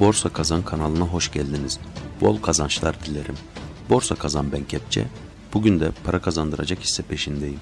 Borsa Kazan kanalına hoş geldiniz. Bol kazançlar dilerim. Borsa Kazan ben Kepçe. Bugün de para kazandıracak hisse peşindeyim.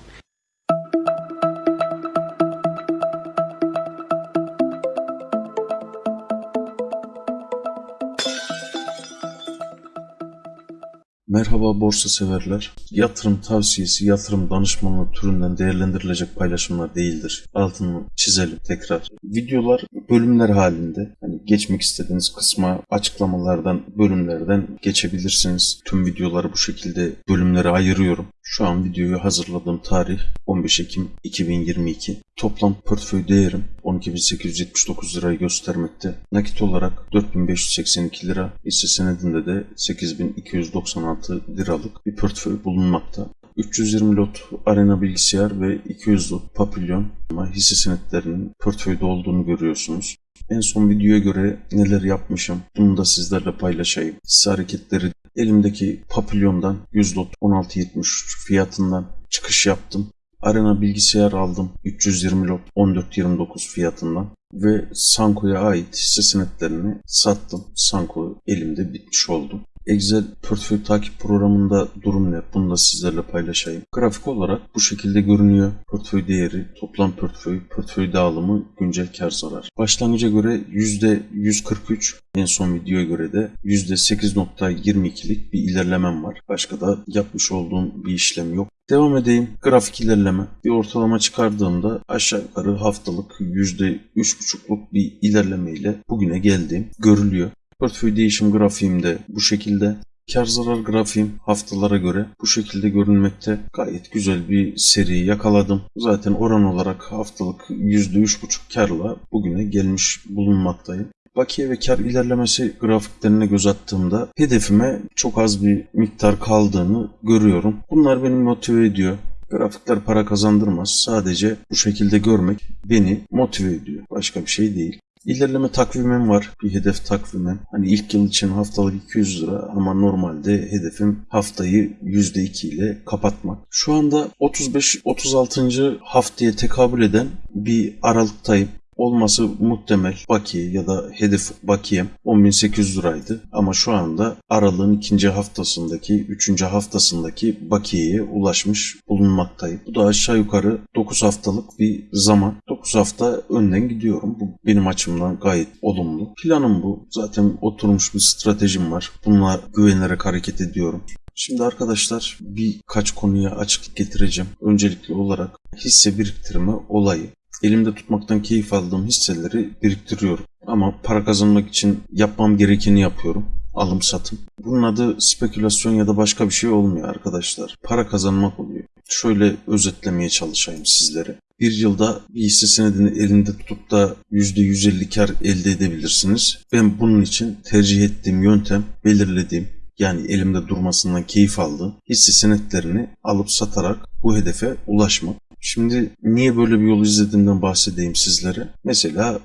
Merhaba borsa severler. Yatırım tavsiyesi, yatırım danışmanlığı türünden değerlendirilecek paylaşımlar değildir. Altını çizelim tekrar. Videolar bölümler halinde. Geçmek istediğiniz kısma açıklamalardan, bölümlerden geçebilirsiniz. Tüm videoları bu şekilde bölümlere ayırıyorum. Şu an videoyu hazırladığım tarih 15 Ekim 2022. Toplam portföy değerim 12.879 lirayı göstermekte. Nakit olarak 4582 lira, hisse senedinde de 8296 liralık bir portföy bulunmakta. 320 lot arena bilgisayar ve 200 lot papilyon ama hisse senetlerinin portföyde olduğunu görüyorsunuz. En son videoya göre neler yapmışım bunu da sizlerle paylaşayım. Hisse hareketleri elimdeki papilyondan 100 lot 16.73 fiyatından çıkış yaptım. Arena bilgisayar aldım 320 lot 14.29 fiyatından ve Sanko'ya ait hisse senetlerini sattım. Sanko elimde bitmiş oldu. Excel portföy takip programında durum ne? Bunu da sizlerle paylaşayım. Grafik olarak bu şekilde görünüyor. Portföy değeri, toplam portföy, portföy dağılımı, güncel kar zarar. Başlangıca göre %143, en son videoya göre de %8.22'lik bir ilerlemem var. Başka da yapmış olduğum bir işlem yok. Devam edeyim. Grafik ilerleme. Bir ortalama çıkardığımda aşağı yukarı haftalık %3.5'luk bir ilerleme ile bugüne geldiğim görülüyor. Portföy değişim grafiğim de bu şekilde. Kar zarar grafiğim haftalara göre bu şekilde görünmekte. Gayet güzel bir seri yakaladım. Zaten oran olarak haftalık %3.5 karla bugüne gelmiş bulunmaktayım. Bakiye ve kar ilerlemesi grafiklerine göz attığımda hedefime çok az bir miktar kaldığını görüyorum. Bunlar beni motive ediyor. Grafikler para kazandırmaz. Sadece bu şekilde görmek beni motive ediyor. Başka bir şey değil. İlerleme takvimim var. Bir hedef takvimim. Hani ilk yıl için haftalık 200 lira ama normalde hedefim haftayı %2 ile kapatmak. Şu anda 35-36. haftaya tekabül eden bir aralıktayım olması muhtemel bakiye ya da hedef bakiyem 10.800 liraydı. Ama şu anda aralığın ikinci haftasındaki, üçüncü haftasındaki bakiyeye ulaşmış bulunmaktayım. Bu da aşağı yukarı 9 haftalık bir zaman. 9 hafta önden gidiyorum. Bu benim açımdan gayet olumlu. Planım bu. Zaten oturmuş bir stratejim var. Bununla güvenerek hareket ediyorum. Şimdi arkadaşlar birkaç konuya açıklık getireceğim. Öncelikli olarak hisse biriktirme olayı elimde tutmaktan keyif aldığım hisseleri biriktiriyorum. Ama para kazanmak için yapmam gerekeni yapıyorum. Alım satım. Bunun adı spekülasyon ya da başka bir şey olmuyor arkadaşlar. Para kazanmak oluyor. Şöyle özetlemeye çalışayım sizlere. Bir yılda bir hisse senedini elinde tutup da %150 kar elde edebilirsiniz. Ben bunun için tercih ettiğim yöntem belirlediğim yani elimde durmasından keyif aldığım hisse senetlerini alıp satarak bu hedefe ulaşmak. Şimdi niye böyle bir yol izlediğimden bahsedeyim sizlere. Mesela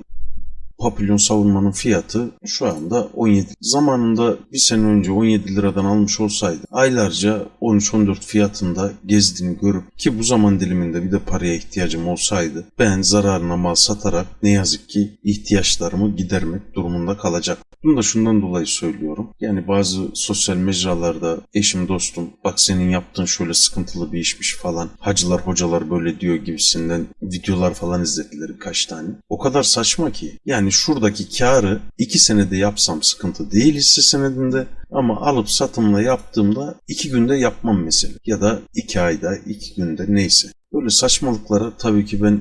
papilyon savunmanın fiyatı şu anda 17. Zamanında bir sene önce 17 liradan almış olsaydı aylarca 13-14 fiyatında gezdiğini görüp ki bu zaman diliminde bir de paraya ihtiyacım olsaydı ben zararına mal satarak ne yazık ki ihtiyaçlarımı gidermek durumunda kalacak. Bunu da şundan dolayı söylüyorum. Yani bazı sosyal mecralarda eşim dostum bak senin yaptığın şöyle sıkıntılı bir işmiş falan. Hacılar hocalar böyle diyor gibisinden videolar falan izlediler birkaç tane. O kadar saçma ki. Yani şuradaki karı iki senede yapsam sıkıntı değil hisse senedinde. Ama alıp satımla yaptığımda iki günde yapmam mesela. Ya da iki ayda iki günde neyse. Böyle saçmalıklara tabii ki ben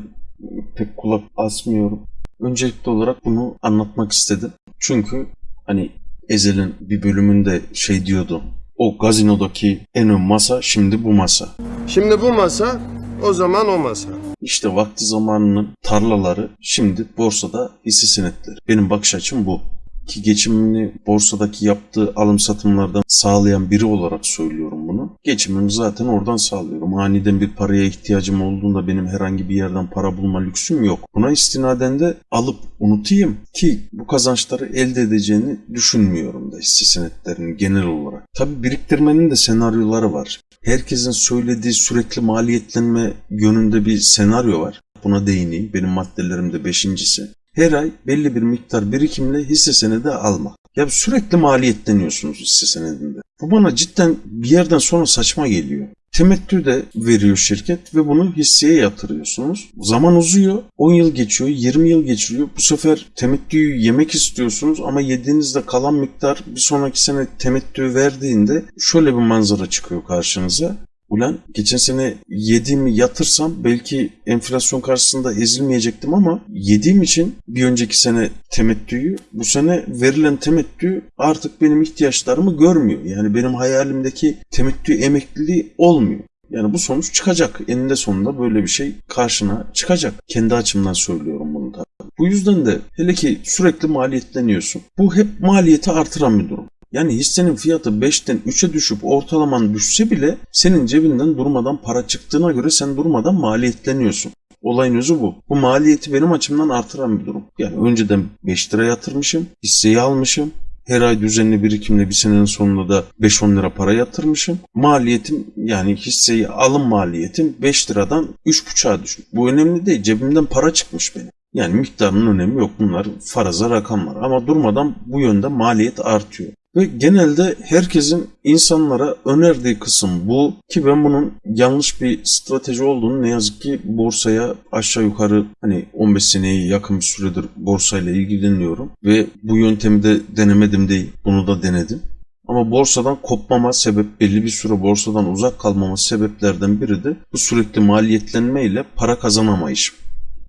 pek kulak asmıyorum. Öncelikli olarak bunu anlatmak istedim. Çünkü hani Ezel'in bir bölümünde şey diyordu. O gazinodaki en ön masa şimdi bu masa. Şimdi bu masa, o zaman o masa. İşte vakti zamanının tarlaları şimdi borsada hisse senetleri. Benim bakış açım bu. Ki geçimini borsadaki yaptığı alım satımlardan sağlayan biri olarak söylüyorum bunu. Geçimimi zaten oradan sağlıyorum. Aniden bir paraya ihtiyacım olduğunda benim herhangi bir yerden para bulma lüksüm yok. Buna istinaden de alıp unutayım ki bu kazançları elde edeceğini düşünmüyorum da hisse senetlerini genel olarak. Tabi biriktirmenin de senaryoları var. Herkesin söylediği sürekli maliyetlenme yönünde bir senaryo var. Buna değineyim. Benim maddelerimde beşincisi. Her ay belli bir miktar birikimle hisse senedi almak. Ya sürekli maliyetleniyorsunuz hisse senedinde. Bu bana cidden bir yerden sonra saçma geliyor. Temettü de veriyor şirket ve bunu hisseye yatırıyorsunuz. Zaman uzuyor. 10 yıl geçiyor, 20 yıl geçiriyor. Bu sefer temettüyü yemek istiyorsunuz ama yediğinizde kalan miktar bir sonraki sene temettü verdiğinde şöyle bir manzara çıkıyor karşınıza. Ulan geçen sene yediğimi yatırsam belki enflasyon karşısında ezilmeyecektim ama yediğim için bir önceki sene temettüyü bu sene verilen temettü artık benim ihtiyaçlarımı görmüyor. Yani benim hayalimdeki temettü emekliliği olmuyor. Yani bu sonuç çıkacak. Eninde sonunda böyle bir şey karşına çıkacak. Kendi açımdan söylüyorum bunu da. Bu yüzden de hele ki sürekli maliyetleniyorsun. Bu hep maliyeti artıran bir durum. Yani hissenin fiyatı 5'ten 3'e düşüp ortalaman düşse bile senin cebinden durmadan para çıktığına göre sen durmadan maliyetleniyorsun. Olayın özü bu. Bu maliyeti benim açımdan artıran bir durum. Yani önceden 5 lira yatırmışım, hisseyi almışım. Her ay düzenli birikimle bir senenin sonunda da 5-10 lira para yatırmışım. Maliyetim yani hisseyi alım maliyetim 5 liradan 3,5'a düşmüş. Bu önemli değil. Cebimden para çıkmış benim. Yani miktarının önemi yok. Bunlar faraza rakamlar. Ama durmadan bu yönde maliyet artıyor. Ve genelde herkesin insanlara önerdiği kısım bu ki ben bunun yanlış bir strateji olduğunu ne yazık ki borsaya aşağı yukarı hani 15 seneye yakın bir süredir borsayla ilgileniyorum ve bu yöntemi de denemedim değil bunu da denedim. Ama borsadan kopmama sebep belli bir süre borsadan uzak kalmama sebeplerden biri de bu sürekli maliyetlenme ile para kazanamayışım.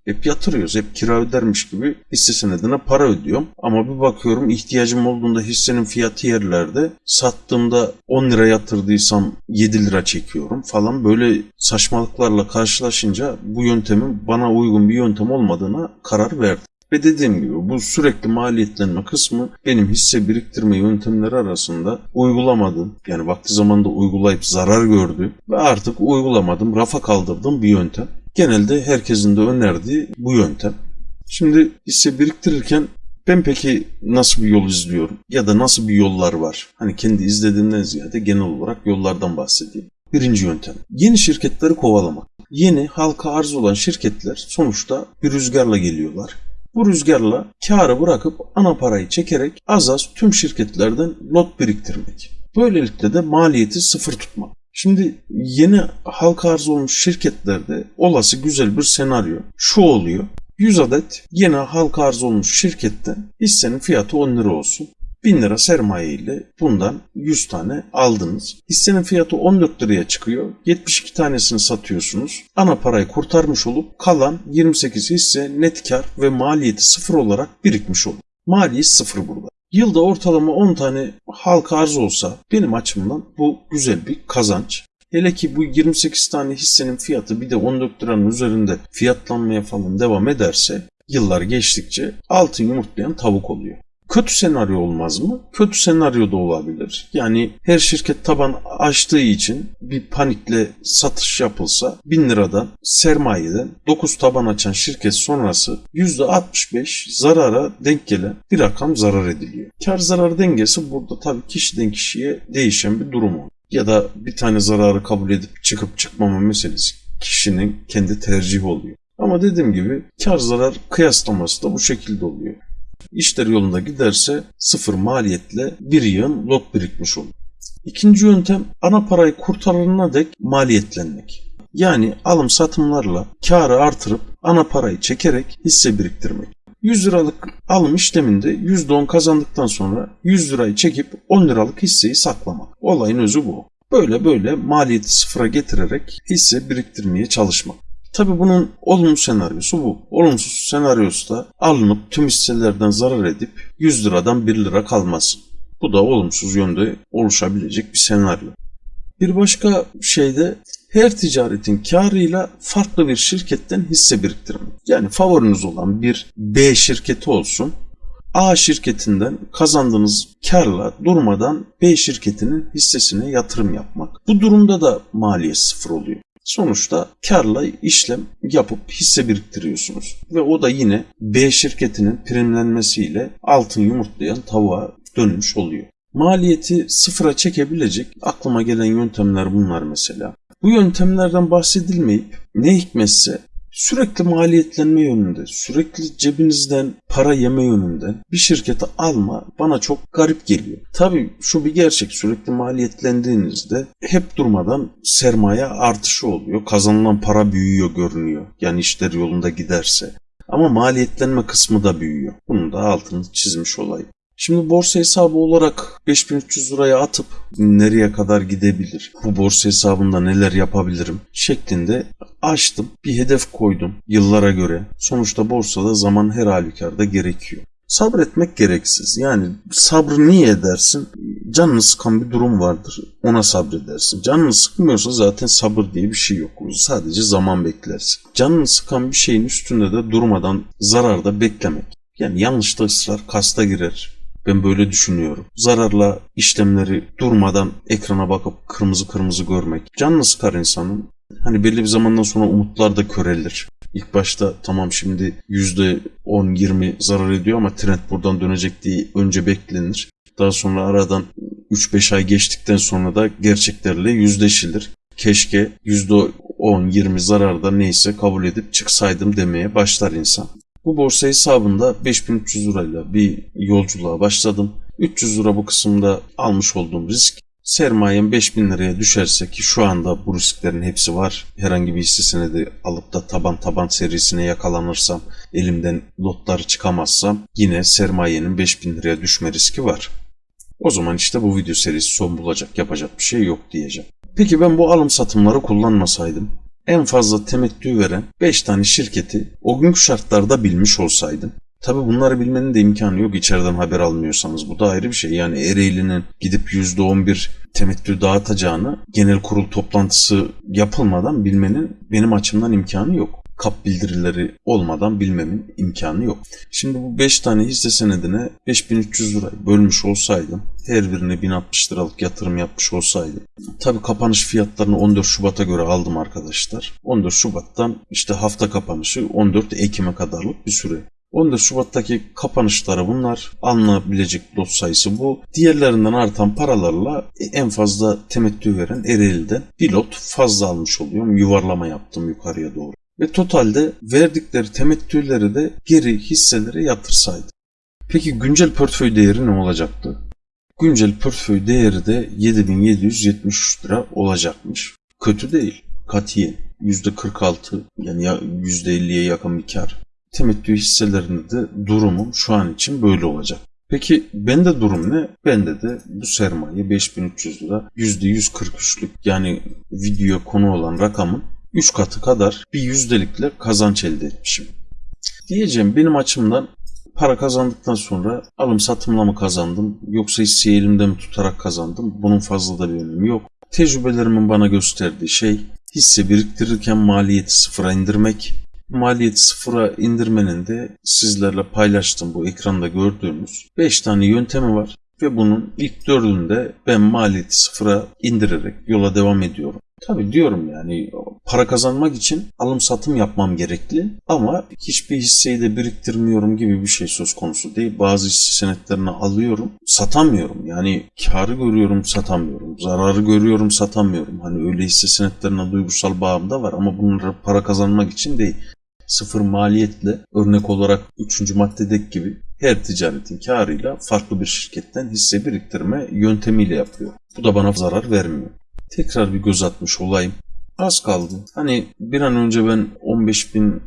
Hep yatırıyoruz. Hep kira ödermiş gibi hisse senedine para ödüyorum. Ama bir bakıyorum ihtiyacım olduğunda hissenin fiyatı yerlerde. Sattığımda 10 lira yatırdıysam 7 lira çekiyorum falan. Böyle saçmalıklarla karşılaşınca bu yöntemin bana uygun bir yöntem olmadığına karar verdim. Ve dediğim gibi bu sürekli maliyetlenme kısmı benim hisse biriktirme yöntemleri arasında uygulamadığım yani vakti zamanda uygulayıp zarar gördüğüm ve artık uygulamadım, rafa kaldırdığım bir yöntem. Genelde herkesin de önerdiği bu yöntem. Şimdi hisse biriktirirken ben peki nasıl bir yol izliyorum ya da nasıl bir yollar var? Hani kendi izlediğimden ziyade genel olarak yollardan bahsedeyim. Birinci yöntem. Yeni şirketleri kovalamak. Yeni halka arz olan şirketler sonuçta bir rüzgarla geliyorlar. Bu rüzgarla karı bırakıp ana parayı çekerek az az tüm şirketlerden lot biriktirmek. Böylelikle de maliyeti sıfır tutmak. Şimdi yeni halka arz olmuş şirketlerde olası güzel bir senaryo şu oluyor. 100 adet yeni halka arz olmuş şirketten hissenin fiyatı 10 lira olsun. 1000 lira sermaye ile bundan 100 tane aldınız. Hissenin fiyatı 14 liraya çıkıyor. 72 tanesini satıyorsunuz. Ana parayı kurtarmış olup kalan 28 hisse net kar ve maliyeti sıfır olarak birikmiş olur. Maliyet sıfır burada. Yılda ortalama 10 tane halka arz olsa benim açımdan bu güzel bir kazanç. Hele ki bu 28 tane hissenin fiyatı bir de 14 liranın üzerinde fiyatlanmaya falan devam ederse yıllar geçtikçe altın yumurtlayan tavuk oluyor. Kötü senaryo olmaz mı? Kötü senaryo da olabilir. Yani her şirket taban açtığı için bir panikle satış yapılsa 1000 liradan sermayeden 9 taban açan şirket sonrası %65 zarara denk gelen bir rakam zarar ediliyor. Kar zarar dengesi burada tabii kişiden kişiye değişen bir durum o. Ya da bir tane zararı kabul edip çıkıp çıkmama meselesi kişinin kendi tercihi oluyor. Ama dediğim gibi kar zarar kıyaslaması da bu şekilde oluyor. İşler yolunda giderse sıfır maliyetle bir yığın lot birikmiş olur. İkinci yöntem ana parayı kurtarana dek maliyetlenmek. Yani alım satımlarla karı artırıp ana parayı çekerek hisse biriktirmek. 100 liralık alım işleminde %10 kazandıktan sonra 100 lirayı çekip 10 liralık hisseyi saklamak. Olayın özü bu. Böyle böyle maliyeti sıfıra getirerek hisse biriktirmeye çalışmak. Tabi bunun olumlu senaryosu bu. Olumsuz senaryosu da alınıp tüm hisselerden zarar edip 100 liradan 1 lira kalması. Bu da olumsuz yönde oluşabilecek bir senaryo. Bir başka şey de her ticaretin karıyla farklı bir şirketten hisse biriktirmek. Yani favoriniz olan bir B şirketi olsun. A şirketinden kazandığınız karla durmadan B şirketinin hissesine yatırım yapmak. Bu durumda da maliyet sıfır oluyor. Sonuçta karla işlem yapıp hisse biriktiriyorsunuz. Ve o da yine B şirketinin primlenmesiyle altın yumurtlayan tavuğa dönmüş oluyor. Maliyeti sıfıra çekebilecek aklıma gelen yöntemler bunlar mesela. Bu yöntemlerden bahsedilmeyip ne hikmetse Sürekli maliyetlenme yönünde, sürekli cebinizden para yeme yönünde bir şirketi alma bana çok garip geliyor. Tabii şu bir gerçek sürekli maliyetlendiğinizde hep durmadan sermaye artışı oluyor. Kazanılan para büyüyor görünüyor. Yani işler yolunda giderse. Ama maliyetlenme kısmı da büyüyor. Bunun da altını çizmiş olayım. Şimdi borsa hesabı olarak 5300 liraya atıp nereye kadar gidebilir? Bu borsa hesabında neler yapabilirim? şeklinde açtım. Bir hedef koydum yıllara göre. Sonuçta borsada zaman her halükarda gerekiyor. Sabretmek gereksiz. Yani sabrı niye edersin? Canını sıkan bir durum vardır. Ona sabredersin. Canını sıkmıyorsa zaten sabır diye bir şey yok. Sadece zaman beklersin. Canını sıkan bir şeyin üstünde de durmadan zararda beklemek. Yani yanlışta ısrar kasta girer. Ben böyle düşünüyorum. Zararla işlemleri durmadan ekrana bakıp kırmızı kırmızı görmek. Canını sıkar insanın. Hani belli bir zamandan sonra umutlar da körelir. İlk başta tamam şimdi %10-20 zarar ediyor ama trend buradan dönecek diye önce beklenir. Daha sonra aradan 3-5 ay geçtikten sonra da gerçeklerle yüzleşilir. Keşke %10-20 zararda neyse kabul edip çıksaydım demeye başlar insan. Bu borsa hesabında 5300 lirayla bir yolculuğa başladım. 300 lira bu kısımda almış olduğum risk. Sermayem 5000 liraya düşerse ki şu anda bu risklerin hepsi var. Herhangi bir hisse senedi alıp da taban taban serisine yakalanırsam, elimden lotları çıkamazsam yine sermayenin 5000 liraya düşme riski var. O zaman işte bu video serisi son bulacak, yapacak bir şey yok diyeceğim. Peki ben bu alım satımları kullanmasaydım, en fazla temettü veren 5 tane şirketi o günkü şartlarda bilmiş olsaydım. Tabi bunları bilmenin de imkanı yok içeriden haber almıyorsanız. Bu da ayrı bir şey. Yani Ereğli'nin gidip %11 temettü dağıtacağını genel kurul toplantısı yapılmadan bilmenin benim açımdan imkanı yok kap bildirileri olmadan bilmemin imkanı yok. Şimdi bu 5 tane hisse senedine 5300 lira bölmüş olsaydım, her birine 1060 liralık yatırım yapmış olsaydım. Tabii kapanış fiyatlarını 14 Şubat'a göre aldım arkadaşlar. 14 Şubat'tan işte hafta kapanışı 14 Ekim'e kadarlık bir süre. 14 Şubat'taki kapanışları bunlar. Alınabilecek lot sayısı bu. Diğerlerinden artan paralarla en fazla temettü veren Ereğli'den bir lot fazla almış oluyorum. Yuvarlama yaptım yukarıya doğru ve totalde verdikleri temettüleri de geri hisselere yatırsaydı. Peki güncel portföy değeri ne olacaktı? Güncel portföy değeri de 7773 lira olacakmış. Kötü değil. Katiyen. %46 yani %50'ye yakın bir kar. Temettü hisselerinde de durumum şu an için böyle olacak. Peki bende durum ne? Bende de bu sermaye 5300 lira %143'lük yani video konu olan rakamın 3 katı kadar bir yüzdelikle kazanç elde etmişim. Diyeceğim benim açımdan para kazandıktan sonra alım satımla mı kazandım yoksa hisseyi elimde mi tutarak kazandım bunun fazla da bir önemi yok. Tecrübelerimin bana gösterdiği şey hisse biriktirirken maliyeti sıfıra indirmek. Maliyeti sıfıra indirmenin de sizlerle paylaştığım bu ekranda gördüğünüz 5 tane yöntemi var. Ve bunun ilk dördünde ben maliyeti sıfıra indirerek yola devam ediyorum. Tabii diyorum yani para kazanmak için alım satım yapmam gerekli ama hiçbir hisseyi de biriktirmiyorum gibi bir şey söz konusu değil. Bazı hisse senetlerini alıyorum, satamıyorum. Yani karı görüyorum, satamıyorum. Zararı görüyorum, satamıyorum. Hani öyle hisse senetlerine duygusal bağım da var ama bunları para kazanmak için değil. Sıfır maliyetle örnek olarak 3. maddedeki gibi her ticaretin karıyla farklı bir şirketten hisse biriktirme yöntemiyle yapıyor. Bu da bana zarar vermiyor tekrar bir göz atmış olayım. Az kaldı. Hani bir an önce ben 15 bin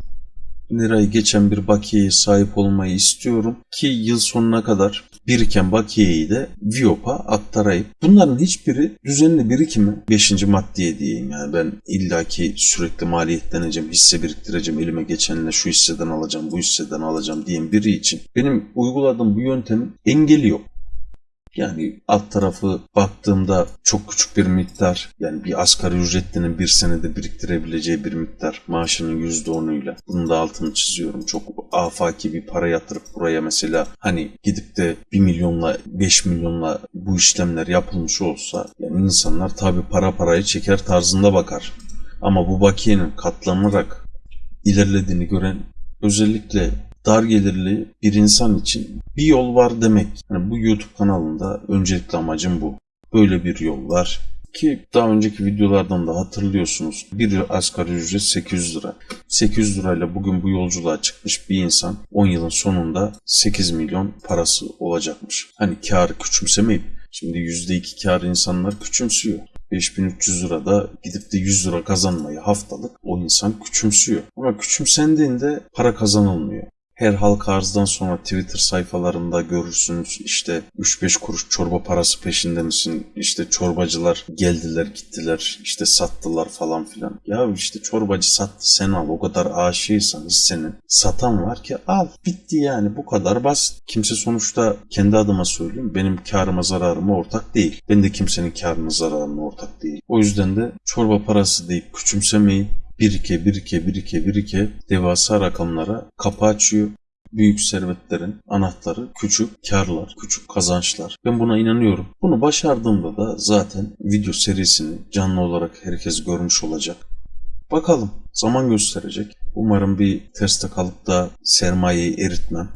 lirayı geçen bir bakiyeye sahip olmayı istiyorum ki yıl sonuna kadar biriken bakiyeyi de Viop'a aktarayım. Bunların hiçbiri düzenli birikimi 5. maddeye diyeyim yani ben illaki sürekli maliyetleneceğim, hisse biriktireceğim, elime geçenle şu hisseden alacağım, bu hisseden alacağım diyen biri için benim uyguladığım bu yöntemin engeli yok. Yani alt tarafı baktığımda çok küçük bir miktar yani bir asgari ücretlinin bir senede biriktirebileceği bir miktar maaşının %10'uyla bunun da altını çiziyorum. Çok afaki bir para yatırıp buraya mesela hani gidip de 1 milyonla 5 milyonla bu işlemler yapılmış olsa yani insanlar tabi para parayı çeker tarzında bakar. Ama bu bakiyenin katlanarak ilerlediğini gören özellikle dar gelirli bir insan için bir yol var demek. Yani bu YouTube kanalında öncelikli amacım bu. Böyle bir yol var. Ki daha önceki videolardan da hatırlıyorsunuz. Bir asgari ücret 800 lira. 800 lirayla bugün bu yolculuğa çıkmış bir insan 10 yılın sonunda 8 milyon parası olacakmış. Hani karı küçümsemeyip şimdi %2 kar insanlar küçümsüyor. 5300 lira da gidip de 100 lira kazanmayı haftalık o insan küçümsüyor. Ama küçümsendiğinde para kazanılmıyor. Her halka arzdan sonra Twitter sayfalarında görürsünüz işte 3-5 kuruş çorba parası peşinde misin? İşte çorbacılar geldiler gittiler işte sattılar falan filan. Ya işte çorbacı sattı sen al o kadar aşığıysan hissenin satan var ki al bitti yani bu kadar basit. Kimse sonuçta kendi adıma söyleyeyim benim karıma zararıma ortak değil. Ben de kimsenin karına zararına ortak değil. O yüzden de çorba parası deyip küçümsemeyin birike birike birike birike devasa rakamlara kapı açıyor. Büyük servetlerin anahtarı küçük karlar, küçük kazançlar. Ben buna inanıyorum. Bunu başardığımda da zaten video serisini canlı olarak herkes görmüş olacak. Bakalım zaman gösterecek. Umarım bir terste kalıp da sermayeyi eritmem.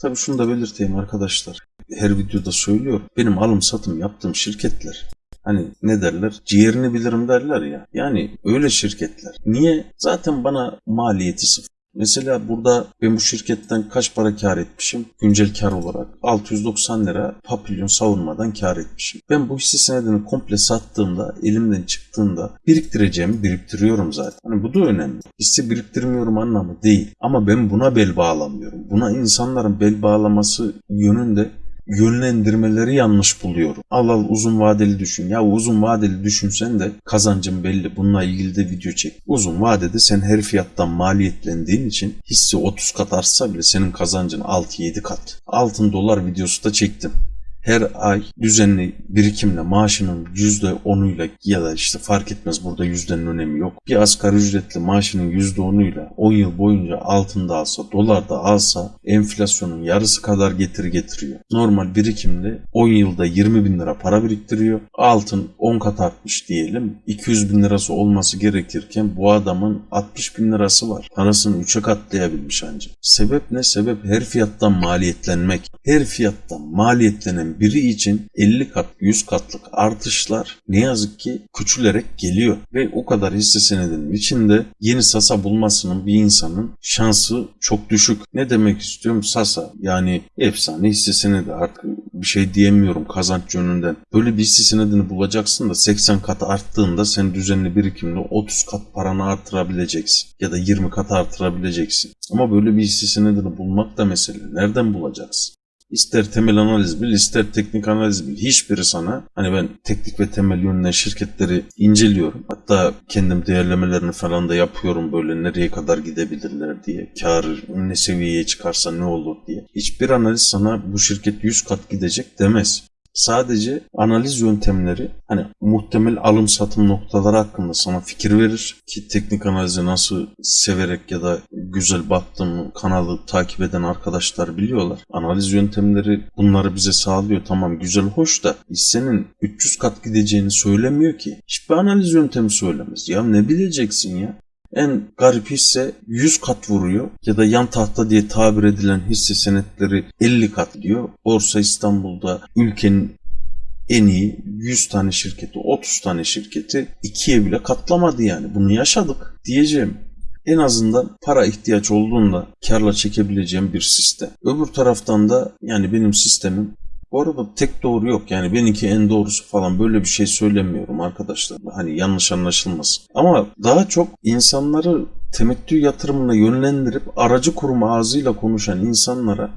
Tabii şunu da belirteyim arkadaşlar. Her videoda söylüyorum. Benim alım satım yaptığım şirketler Hani ne derler? Ciğerini bilirim derler ya. Yani öyle şirketler. Niye? Zaten bana maliyeti sıfır. Mesela burada ben bu şirketten kaç para kar etmişim? Güncel kar olarak 690 lira papilyon savunmadan kar etmişim. Ben bu hisse senedini komple sattığımda, elimden çıktığında biriktireceğimi biriktiriyorum zaten. Hani bu da önemli. Hisse biriktirmiyorum anlamı değil. Ama ben buna bel bağlamıyorum. Buna insanların bel bağlaması yönünde yönlendirmeleri yanlış buluyorum. Al al uzun vadeli düşün. Ya uzun vadeli düşünsen de kazancın belli. Bununla ilgili de video çek. Uzun vadede sen her fiyattan maliyetlendiğin için hisse 30 kat artsa bile senin kazancın 6-7 kat. Altın dolar videosu da çektim her ay düzenli birikimle maaşının %10'uyla ya da işte fark etmez burada yüzdenin önemi yok. Bir asgari ücretli maaşının %10'uyla 10 yıl boyunca altında alsa, dolarda alsa enflasyonun yarısı kadar getiri getiriyor. Normal birikimle 10 yılda 20 bin lira para biriktiriyor. Altın 10 kat artmış diyelim. 200 bin lirası olması gerekirken bu adamın 60 bin lirası var. Parasını 3'e katlayabilmiş ancak. Sebep ne? Sebep her fiyattan maliyetlenmek. Her fiyattan maliyetlenen biri için 50 kat 100 katlık artışlar ne yazık ki küçülerek geliyor. Ve o kadar hisse senedinin içinde yeni Sasa bulmasının bir insanın şansı çok düşük. Ne demek istiyorum? Sasa yani efsane hisse senedi artık bir şey diyemiyorum kazanç yönünden. Böyle bir hisse senedini bulacaksın da 80 kat arttığında sen düzenli birikimle 30 kat paranı artırabileceksin. Ya da 20 kat artırabileceksin. Ama böyle bir hisse senedini bulmak da mesele. Nereden bulacaksın? İster temel analiz bil, ister teknik analiz bil. Hiçbiri sana hani ben teknik ve temel yönünden şirketleri inceliyorum. Hatta kendim değerlemelerini falan da yapıyorum böyle nereye kadar gidebilirler diye. Kar ne seviyeye çıkarsa ne olur diye. Hiçbir analiz sana bu şirket 100 kat gidecek demez. Sadece analiz yöntemleri hani muhtemel alım satım noktaları hakkında sana fikir verir ki teknik analizi nasıl severek ya da güzel baktığım kanalı takip eden arkadaşlar biliyorlar. Analiz yöntemleri bunları bize sağlıyor. Tamam güzel hoş da hissenin 300 kat gideceğini söylemiyor ki. Hiçbir analiz yöntemi söylemez. Ya ne bileceksin ya? En garip hisse 100 kat vuruyor ya da yan tahta diye tabir edilen hisse senetleri 50 kat diyor. Borsa İstanbul'da ülkenin en iyi 100 tane şirketi, 30 tane şirketi ikiye bile katlamadı yani. Bunu yaşadık diyeceğim. En azından para ihtiyaç olduğunda karla çekebileceğim bir sistem. Öbür taraftan da yani benim sistemim bu arada tek doğru yok yani benimki en doğrusu falan böyle bir şey söylemiyorum arkadaşlar. Hani yanlış anlaşılmasın. Ama daha çok insanları temettü yatırımına yönlendirip aracı kurum ağzıyla konuşan insanlara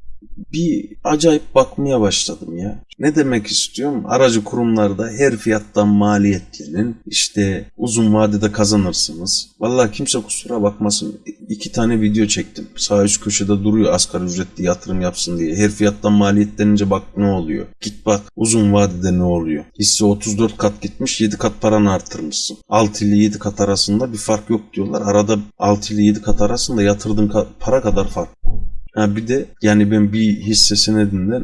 bir acayip bakmaya başladım ya. Ne demek istiyorum? Aracı kurumlarda her fiyattan maliyetlenin işte uzun vadede kazanırsınız. Vallahi kimse kusura bakmasın. İki tane video çektim. Sağ üst köşede duruyor asgari ücretli yatırım yapsın diye. Her fiyattan maliyetlenince bak ne oluyor. Git bak uzun vadede ne oluyor. Hisse 34 kat gitmiş 7 kat paranı arttırmışsın. 6 ile 7 kat arasında bir fark yok diyorlar. Arada 6 ile 7 kat arasında yatırdığın para kadar fark. Ha bir de yani ben bir hisse senedinden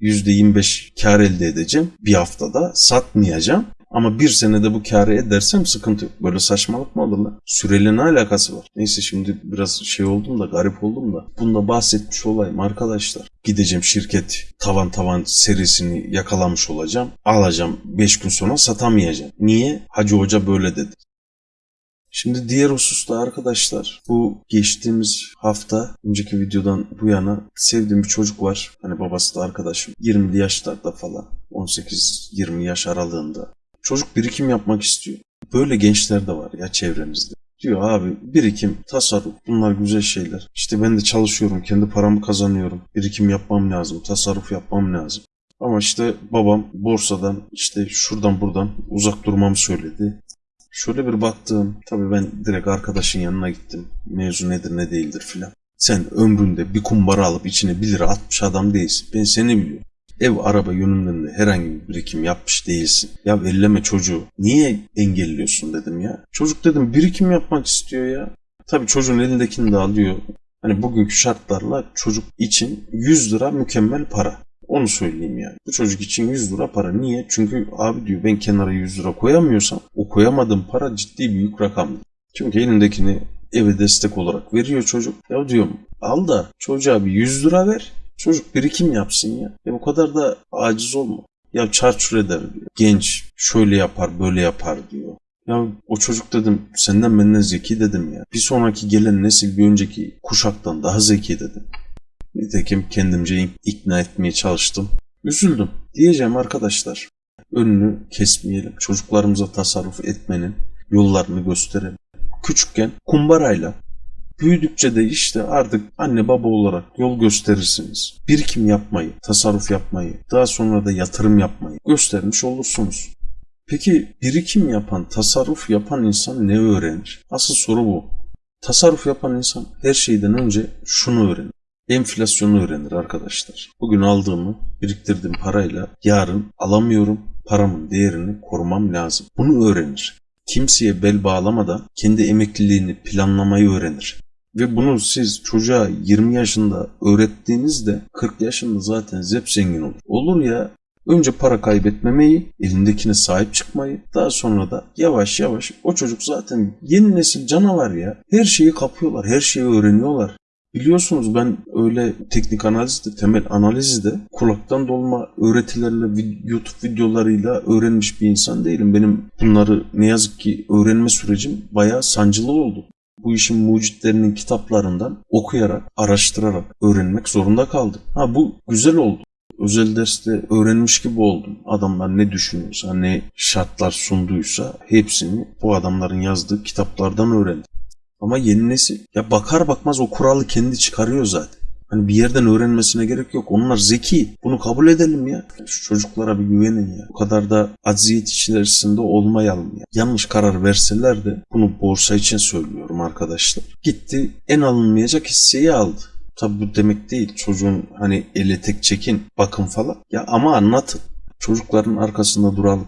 %25 kar elde edeceğim bir haftada satmayacağım. Ama bir senede bu kârı edersem sıkıntı yok. Böyle saçmalık mı olur lan? Süreyle ne alakası var? Neyse şimdi biraz şey oldum da garip oldum da. Bunda bahsetmiş olayım arkadaşlar. Gideceğim şirket tavan tavan serisini yakalamış olacağım. Alacağım 5 gün sonra satamayacağım. Niye? Hacı Hoca böyle dedi. Şimdi diğer hususta arkadaşlar bu geçtiğimiz hafta önceki videodan bu yana sevdiğim bir çocuk var. Hani babası da arkadaşım 20'li yaşlarda falan 18-20 yaş aralığında. Çocuk birikim yapmak istiyor. Böyle gençler de var ya çevremizde. Diyor abi birikim, tasarruf bunlar güzel şeyler. İşte ben de çalışıyorum, kendi paramı kazanıyorum. Birikim yapmam lazım, tasarruf yapmam lazım. Ama işte babam borsadan işte şuradan buradan uzak durmamı söyledi. Şöyle bir baktım. Tabii ben direkt arkadaşın yanına gittim. Mevzu nedir ne değildir filan. Sen ömründe bir kumbara alıp içine 1 lira atmış adam değilsin. Ben seni biliyorum. Ev araba yönünden de herhangi bir birikim yapmış değilsin. Ya elleme çocuğu. Niye engelliyorsun dedim ya. Çocuk dedim birikim yapmak istiyor ya. Tabii çocuğun elindekini de alıyor. Hani bugünkü şartlarla çocuk için 100 lira mükemmel para. Onu söyleyeyim yani. Bu çocuk için 100 lira para. Niye? Çünkü abi diyor ben kenara 100 lira koyamıyorsam o koyamadığım para ciddi büyük rakam. Çünkü elindekini eve destek olarak veriyor çocuk. Ya diyorum al da çocuğa bir 100 lira ver. Çocuk birikim yapsın ya. Ya bu kadar da aciz olma. Ya çarçur eder diyor. Genç şöyle yapar böyle yapar diyor. Ya o çocuk dedim senden benden zeki dedim ya. Bir sonraki gelen nesil bir önceki kuşaktan daha zeki dedim. Nitekim kendimce ikna etmeye çalıştım. Üzüldüm. Diyeceğim arkadaşlar. Önünü kesmeyelim. Çocuklarımıza tasarruf etmenin yollarını gösterelim. Küçükken kumbarayla Büyüdükçe de işte artık anne baba olarak yol gösterirsiniz. Birikim yapmayı, tasarruf yapmayı, daha sonra da yatırım yapmayı göstermiş olursunuz. Peki birikim yapan, tasarruf yapan insan ne öğrenir? Asıl soru bu. Tasarruf yapan insan her şeyden önce şunu öğrenir. Enflasyonu öğrenir arkadaşlar. Bugün aldığımı, biriktirdiğim parayla yarın alamıyorum. Paramın değerini korumam lazım. Bunu öğrenir. Kimseye bel bağlamadan kendi emekliliğini planlamayı öğrenir. Ve bunu siz çocuğa 20 yaşında öğrettiğinizde 40 yaşında zaten zep zengin olur. Olur ya önce para kaybetmemeyi, elindekine sahip çıkmayı, daha sonra da yavaş yavaş o çocuk zaten yeni nesil canavar ya. Her şeyi kapıyorlar, her şeyi öğreniyorlar. Biliyorsunuz ben öyle teknik analizde, temel analizde kulaktan dolma öğretilerle, YouTube videolarıyla öğrenmiş bir insan değilim. Benim bunları ne yazık ki öğrenme sürecim bayağı sancılı oldu. Bu işin mucitlerinin kitaplarından okuyarak, araştırarak öğrenmek zorunda kaldım. Ha bu güzel oldu. Özel derste öğrenmiş gibi oldum. Adamlar ne düşünüyorsa, ne şartlar sunduysa hepsini bu adamların yazdığı kitaplardan öğrendim. Ama yeni nesil ya bakar bakmaz o kuralı kendi çıkarıyor zaten. Hani bir yerden öğrenmesine gerek yok. Onlar zeki. Bunu kabul edelim ya. Şu çocuklara bir güvenin ya. Bu kadar da acziyet içerisinde olmayalım ya. Yanlış karar verseler de bunu borsa için söylüyorum arkadaşlar. Gitti en alınmayacak hisseyi aldı. Tabi bu demek değil. Çocuğun hani ele tek çekin bakın falan. Ya ama anlatın. Çocukların arkasında duralım.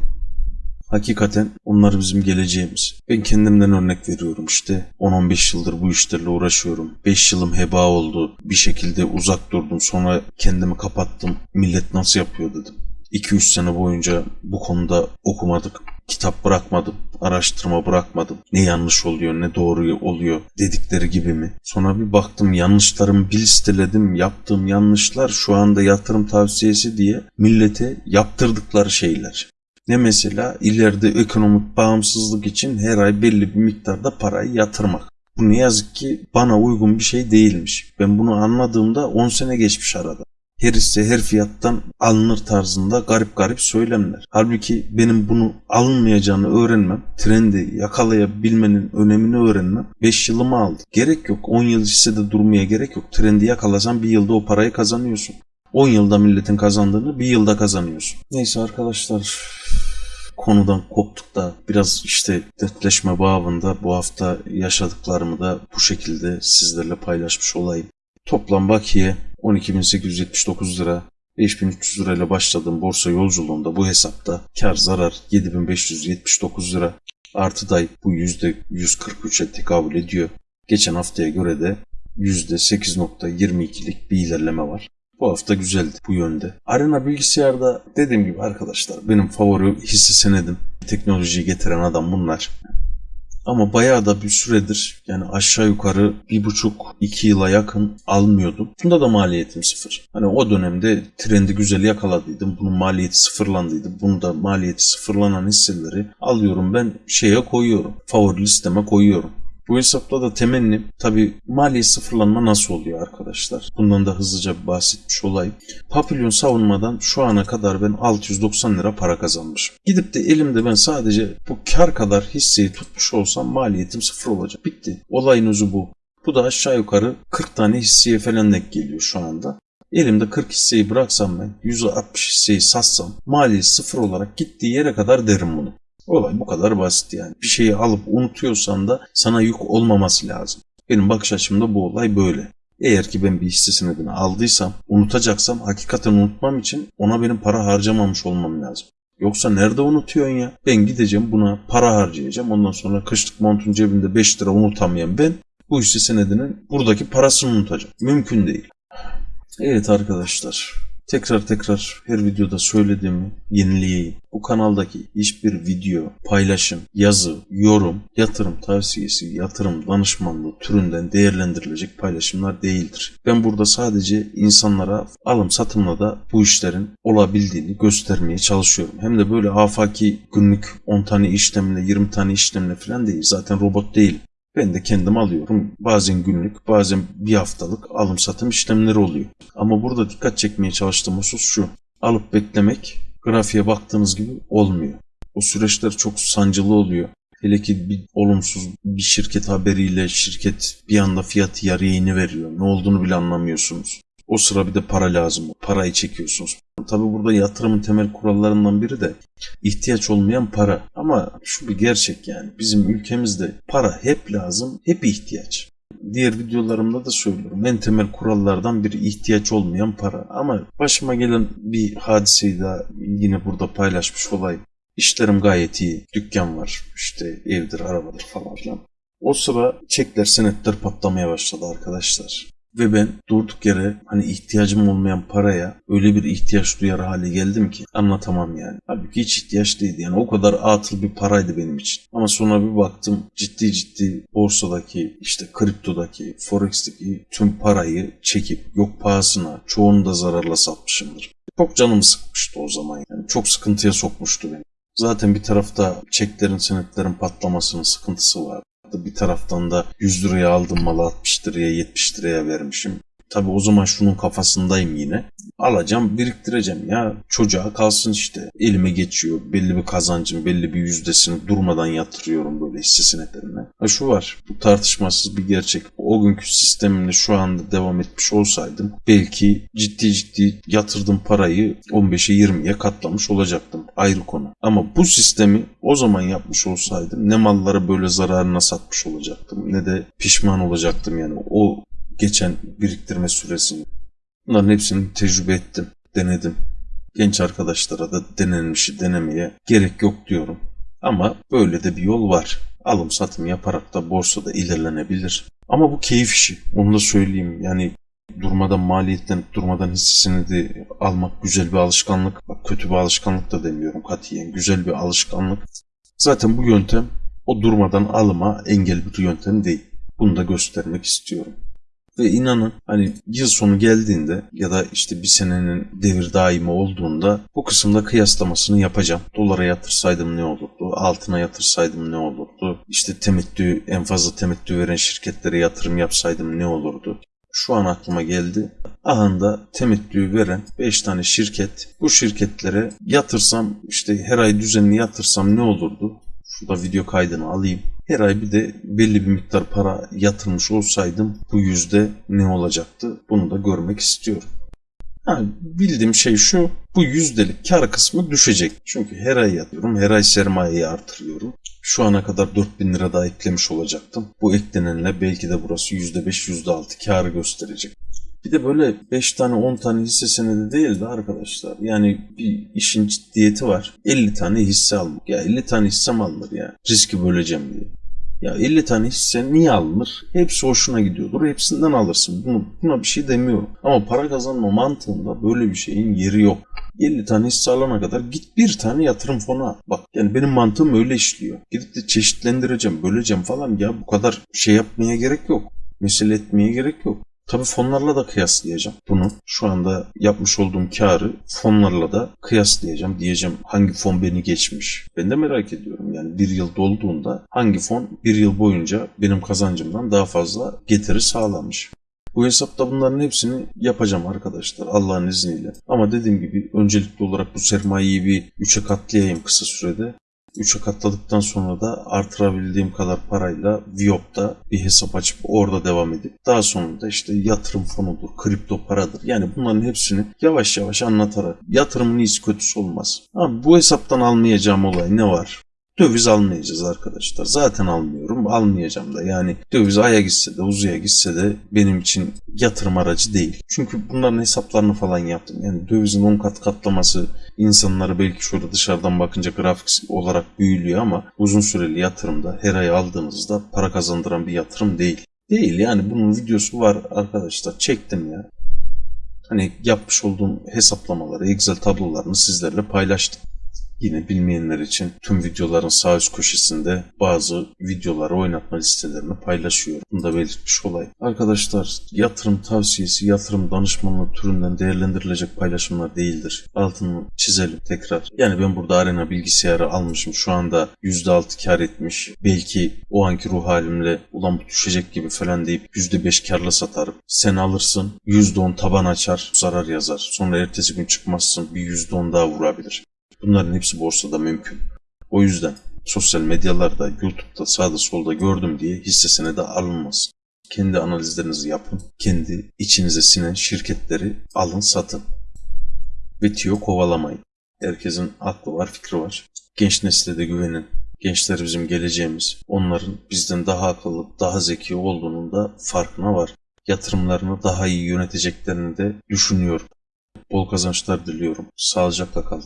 Hakikaten onlar bizim geleceğimiz. Ben kendimden örnek veriyorum işte. 10-15 yıldır bu işlerle uğraşıyorum. 5 yılım heba oldu. Bir şekilde uzak durdum. Sonra kendimi kapattım. Millet nasıl yapıyor dedim. 2-3 sene boyunca bu konuda okumadık. Kitap bırakmadım, araştırma bırakmadım. Ne yanlış oluyor, ne doğru oluyor dedikleri gibi mi? Sonra bir baktım yanlışlarımı bir listeledim. Yaptığım yanlışlar şu anda yatırım tavsiyesi diye millete yaptırdıkları şeyler. Ne mesela ileride ekonomik bağımsızlık için her ay belli bir miktarda parayı yatırmak. Bu ne yazık ki bana uygun bir şey değilmiş. Ben bunu anladığımda 10 sene geçmiş arada. Her hisse her fiyattan alınır tarzında garip garip söylemler. Halbuki benim bunu alınmayacağını öğrenmem, trendi yakalayabilmenin önemini öğrenmem 5 yılımı aldı. Gerek yok 10 yıl hissede durmaya gerek yok. Trendi yakalasan bir yılda o parayı kazanıyorsun. 10 yılda milletin kazandığını bir yılda kazanıyorsun. Neyse arkadaşlar konudan koptuk da biraz işte dertleşme babında bu hafta yaşadıklarımı da bu şekilde sizlerle paylaşmış olayım. Toplam bakiye 12.879 lira. 5300 lirayla başladığım borsa yolculuğunda bu hesapta kar zarar 7579 lira. Artı day bu %143'e tekabül ediyor. Geçen haftaya göre de %8.22'lik bir ilerleme var. Bu hafta güzeldi bu yönde. Arena bilgisayarda dediğim gibi arkadaşlar benim favori hisse senedim. Teknolojiyi getiren adam bunlar. Ama bayağı da bir süredir yani aşağı yukarı bir buçuk iki yıla yakın almıyordum. Bunda da maliyetim sıfır. Hani o dönemde trendi güzel yakaladıydım. Bunun maliyeti sıfırlandıydı. Bunda maliyeti sıfırlanan hisseleri alıyorum ben şeye koyuyorum. Favori listeme koyuyorum. Bu hesapta da temennim tabi mali sıfırlanma nasıl oluyor arkadaşlar? Bundan da hızlıca bahsetmiş olayım. Papilyon savunmadan şu ana kadar ben 690 lira para kazanmışım. Gidip de elimde ben sadece bu kar kadar hisseyi tutmuş olsam maliyetim sıfır olacak. Bitti. Olayın özü bu. Bu da aşağı yukarı 40 tane hisseye falan denk geliyor şu anda. Elimde 40 hisseyi bıraksam ben %60 hisseyi satsam maliyet sıfır olarak gittiği yere kadar derim bunu. Olay bu kadar basit yani. Bir şeyi alıp unutuyorsan da sana yük olmaması lazım. Benim bakış açımda bu olay böyle. Eğer ki ben bir hisse senedini aldıysam, unutacaksam hakikaten unutmam için ona benim para harcamamış olmam lazım. Yoksa nerede unutuyorsun ya? Ben gideceğim buna para harcayacağım. Ondan sonra kışlık montun cebinde 5 lira unutamayan ben bu hisse senedinin buradaki parasını unutacağım. Mümkün değil. Evet arkadaşlar. Tekrar tekrar her videoda söylediğimi yenileyeyim. Bu kanaldaki hiçbir video, paylaşım, yazı, yorum, yatırım tavsiyesi, yatırım danışmanlığı türünden değerlendirilecek paylaşımlar değildir. Ben burada sadece insanlara alım satımla da bu işlerin olabildiğini göstermeye çalışıyorum. Hem de böyle afaki günlük 10 tane işlemle 20 tane işlemle falan değil. Zaten robot değil. Ben de kendim alıyorum. Bazen günlük, bazen bir haftalık alım satım işlemleri oluyor. Ama burada dikkat çekmeye çalıştığım husus şu. Alıp beklemek grafiğe baktığınız gibi olmuyor. O süreçler çok sancılı oluyor. Hele ki bir olumsuz bir şirket haberiyle şirket bir anda fiyatı yarıya iniveriyor. Ne olduğunu bile anlamıyorsunuz. O sıra bir de para lazım. Parayı çekiyorsunuz. Tabi burada yatırımın temel kurallarından biri de ihtiyaç olmayan para. Ama şu bir gerçek yani. Bizim ülkemizde para hep lazım, hep ihtiyaç. Diğer videolarımda da söylüyorum. En temel kurallardan biri ihtiyaç olmayan para. Ama başıma gelen bir hadiseyi daha yine burada paylaşmış olayım. İşlerim gayet iyi. Dükkan var. işte evdir, arabadır falan filan. O sıra çekler, senetler patlamaya başladı arkadaşlar. Ve ben durduk yere hani ihtiyacım olmayan paraya öyle bir ihtiyaç duyar hale geldim ki anlatamam yani. Halbuki hiç ihtiyaç değildi yani o kadar atıl bir paraydı benim için. Ama sonra bir baktım ciddi ciddi borsadaki işte kriptodaki forex'teki tüm parayı çekip yok pahasına çoğunu da zararla satmışımdır. Çok canımı sıkmıştı o zaman yani çok sıkıntıya sokmuştu beni. Zaten bir tarafta çeklerin senetlerin patlamasının sıkıntısı var bir taraftan da 100 liraya aldım malı 60 liraya 70 liraya vermişim. Tabi o zaman şunun kafasındayım yine. Alacağım biriktireceğim ya çocuğa kalsın işte elime geçiyor belli bir kazancım belli bir yüzdesini durmadan yatırıyorum böyle hisse senetlerine. Ha şu var bu tartışmasız bir gerçek. O günkü sistemimle şu anda devam etmiş olsaydım belki ciddi ciddi yatırdığım parayı 15'e 20'ye katlamış olacaktım ayrı konu. Ama bu sistemi o zaman yapmış olsaydım ne malları böyle zararına satmış olacaktım ne de pişman olacaktım yani o geçen biriktirme süresini. Bunların hepsini tecrübe ettim, denedim. Genç arkadaşlara da denenmişi denemeye gerek yok diyorum. Ama böyle de bir yol var. Alım satım yaparak da borsada ilerlenebilir. Ama bu keyif işi. Onu da söyleyeyim. Yani durmadan maliyetten durmadan hissesini de almak güzel bir alışkanlık. Bak kötü bir alışkanlık da demiyorum katiyen. Güzel bir alışkanlık. Zaten bu yöntem o durmadan alıma engel bir yöntem değil. Bunu da göstermek istiyorum. Ve inanın hani yıl sonu geldiğinde ya da işte bir senenin devir daimi olduğunda bu kısımda kıyaslamasını yapacağım. Dolara yatırsaydım ne olurdu? Altına yatırsaydım ne olurdu? İşte temettü en fazla temettü veren şirketlere yatırım yapsaydım ne olurdu? Şu an aklıma geldi. Ahanda temettü veren 5 tane şirket. Bu şirketlere yatırsam işte her ay düzenli yatırsam ne olurdu? Şurada video kaydını alayım. Her ay bir de belli bir miktar para yatırmış olsaydım bu yüzde ne olacaktı? Bunu da görmek istiyorum. Ha, bildiğim şey şu, bu yüzdelik kar kısmı düşecek. Çünkü her ay yatıyorum, her ay sermayeyi artırıyorum. Şu ana kadar 4000 lira daha eklemiş olacaktım. Bu eklenenle belki de burası %5, %6 karı gösterecek. Bir de böyle 5 tane 10 tane hisse senedi değil de arkadaşlar. Yani bir işin ciddiyeti var. 50 tane hisse almak. Ya 50 tane hissem alınır ya. Riski böleceğim diye. Ya 50 tane hisse niye alınır? Hepsi hoşuna gidiyordur. Hepsinden alırsın. Bunu, buna bir şey demiyorum. Ama para kazanma mantığında böyle bir şeyin yeri yok. 50 tane hisse alana kadar git bir tane yatırım fonu al. Bak yani benim mantığım öyle işliyor. Gidip de çeşitlendireceğim, böleceğim falan ya bu kadar şey yapmaya gerek yok. Mesele etmeye gerek yok. Tabii fonlarla da kıyaslayacağım bunu. Şu anda yapmış olduğum karı fonlarla da kıyaslayacağım. Diyeceğim hangi fon beni geçmiş. Ben de merak ediyorum. Yani bir yıl dolduğunda hangi fon bir yıl boyunca benim kazancımdan daha fazla getiri sağlamış. Bu hesapta bunların hepsini yapacağım arkadaşlar Allah'ın izniyle. Ama dediğim gibi öncelikli olarak bu sermayeyi bir 3'e katlayayım kısa sürede. 3'e katladıktan sonra da artırabildiğim kadar parayla Viop'ta bir hesap açıp orada devam edip daha sonra da işte yatırım fonudur, kripto paradır. Yani bunların hepsini yavaş yavaş anlatarak yatırımın iyisi kötüsü olmaz. Ama bu hesaptan almayacağım olay ne var? Döviz almayacağız arkadaşlar. Zaten almıyorum. Almayacağım da. Yani döviz aya gitse de uzuya gitse de benim için yatırım aracı değil. Çünkü bunların hesaplarını falan yaptım. Yani dövizin 10 kat katlaması insanları belki şöyle dışarıdan bakınca grafik olarak büyülüyor ama uzun süreli yatırımda her ay aldığınızda para kazandıran bir yatırım değil. Değil yani bunun videosu var arkadaşlar. Çektim ya. Hani yapmış olduğum hesaplamaları, Excel tablolarını sizlerle paylaştım. Yine bilmeyenler için tüm videoların sağ üst köşesinde bazı videoları oynatma listelerini paylaşıyorum. Bunu da belirtmiş olayım. Arkadaşlar yatırım tavsiyesi, yatırım danışmanlığı türünden değerlendirilecek paylaşımlar değildir. Altını çizelim tekrar. Yani ben burada arena bilgisayarı almışım. Şu anda %6 kar etmiş. Belki o anki ruh halimle ulan bu düşecek gibi falan deyip %5 karla satarım. Sen alırsın %10 taban açar zarar yazar. Sonra ertesi gün çıkmazsın bir %10 daha vurabilir. Bunların hepsi borsada mümkün. O yüzden sosyal medyalarda, YouTube'da, sağda solda gördüm diye hisse senedi alınmaz. Kendi analizlerinizi yapın. Kendi içinize sinen şirketleri alın satın. Ve tiyo kovalamayın. Herkesin aklı var, fikri var. Genç nesle de güvenin. Gençler bizim geleceğimiz. Onların bizden daha akıllı, daha zeki olduğunun da farkına var. Yatırımlarını daha iyi yöneteceklerini de düşünüyorum. Bol kazançlar diliyorum. Sağlıcakla kalın.